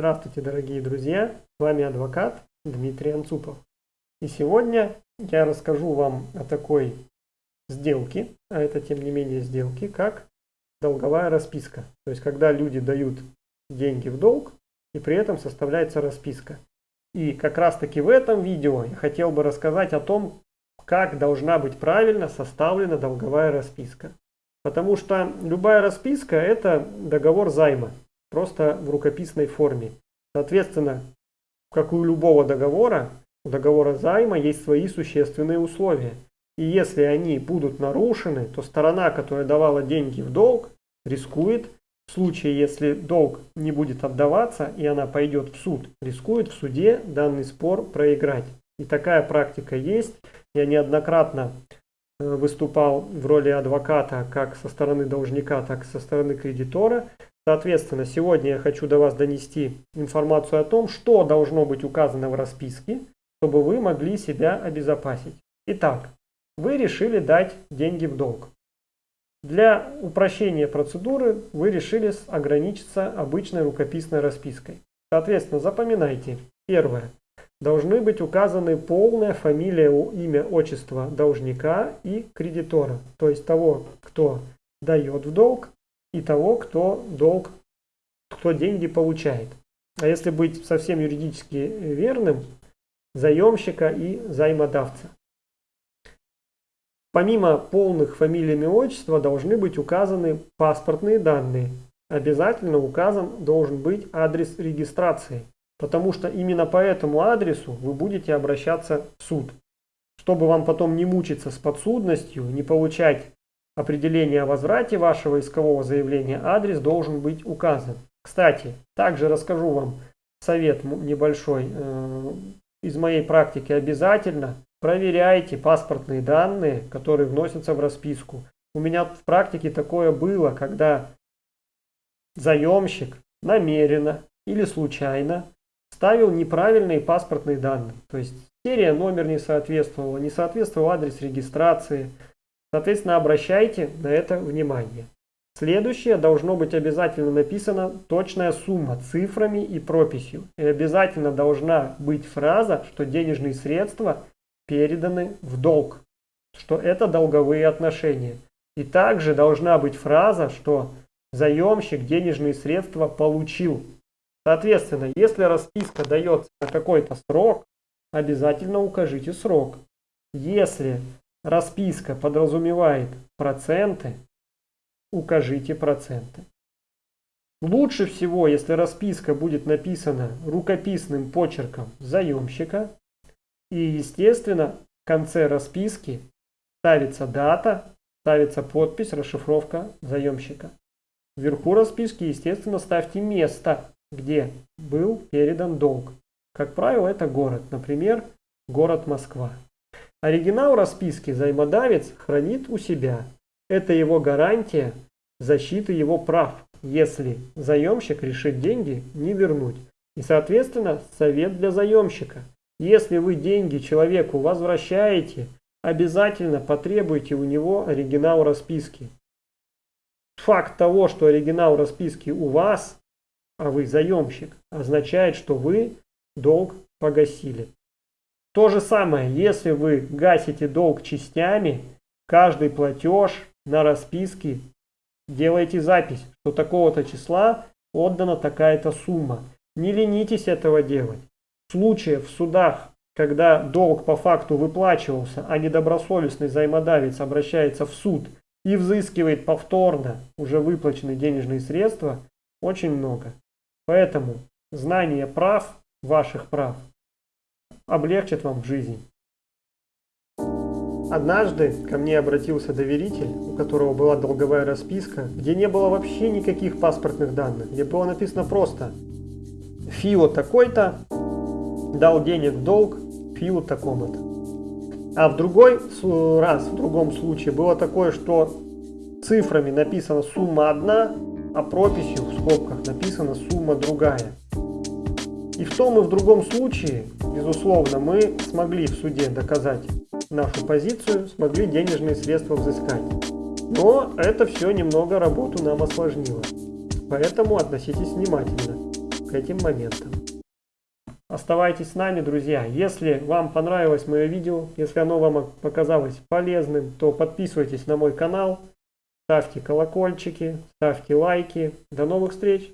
Здравствуйте, дорогие друзья! С вами адвокат Дмитрий Анцупов. И сегодня я расскажу вам о такой сделке, а это тем не менее сделки, как долговая расписка. То есть, когда люди дают деньги в долг, и при этом составляется расписка. И как раз таки в этом видео я хотел бы рассказать о том, как должна быть правильно составлена долговая расписка. Потому что любая расписка – это договор займа просто в рукописной форме. Соответственно, как у любого договора, у договора займа есть свои существенные условия. И если они будут нарушены, то сторона, которая давала деньги в долг, рискует, в случае, если долг не будет отдаваться и она пойдет в суд, рискует в суде данный спор проиграть. И такая практика есть. Я неоднократно выступал в роли адвоката как со стороны должника, так и со стороны кредитора. Соответственно, сегодня я хочу до вас донести информацию о том, что должно быть указано в расписке, чтобы вы могли себя обезопасить. Итак, вы решили дать деньги в долг. Для упрощения процедуры вы решили ограничиться обычной рукописной распиской. Соответственно, запоминайте. Первое. Должны быть указаны полная фамилия, имя, отчество должника и кредитора. То есть того, кто дает в долг и того, кто долг, кто деньги получает. А если быть совсем юридически верным, заемщика и займодавца. Помимо полных фамилий и отчества должны быть указаны паспортные данные. Обязательно указан должен быть адрес регистрации, потому что именно по этому адресу вы будете обращаться в суд. Чтобы вам потом не мучиться с подсудностью, не получать определения о возврате вашего искового заявления, адрес должен быть указан. Кстати, также расскажу вам совет небольшой э, из моей практики. Обязательно проверяйте паспортные данные, которые вносятся в расписку. У меня в практике такое было, когда заемщик намеренно или случайно ставил неправильные паспортные данные. То есть серия номер не соответствовала, не соответствовал адрес регистрации, Соответственно, обращайте на это внимание. Следующее должно быть обязательно написана точная сумма цифрами и прописью. И обязательно должна быть фраза, что денежные средства переданы в долг, что это долговые отношения. И также должна быть фраза, что заемщик денежные средства получил. Соответственно, если расписка дается на какой-то срок, обязательно укажите срок. Если расписка подразумевает проценты, укажите проценты. Лучше всего, если расписка будет написана рукописным почерком заемщика и, естественно, в конце расписки ставится дата, ставится подпись, расшифровка заемщика. Вверху расписки, естественно, ставьте место, где был передан долг. Как правило, это город, например, город Москва. Оригинал расписки займодавец хранит у себя. Это его гарантия защиты его прав, если заемщик решит деньги не вернуть. И, соответственно, совет для заемщика. Если вы деньги человеку возвращаете, обязательно потребуйте у него оригинал расписки. Факт того, что оригинал расписки у вас, а вы заемщик, означает, что вы долг погасили. То же самое, если вы гасите долг частями, каждый платеж на расписке делайте запись, что такого-то числа отдана такая-то сумма. Не ленитесь этого делать. В случае в судах, когда долг по факту выплачивался, а недобросовестный займодавец обращается в суд и взыскивает повторно уже выплаченные денежные средства, очень много. Поэтому знание прав, ваших прав, облегчит вам жизнь. Однажды ко мне обратился доверитель, у которого была долговая расписка, где не было вообще никаких паспортных данных, где было написано просто «Фио такой-то дал денег в долг Фио такому-то». А в другой раз, в другом случае было такое, что цифрами написана сумма одна, а прописью в скобках написана сумма другая. И в том и в другом случае, безусловно, мы смогли в суде доказать нашу позицию, смогли денежные средства взыскать. Но это все немного работу нам осложнило. Поэтому относитесь внимательно. к этим моментам. Оставайтесь с нами, друзья. Если вам понравилось мое видео, если оно вам показалось полезным, то подписывайтесь на мой канал, ставьте колокольчики, ставьте лайки. До новых встреч!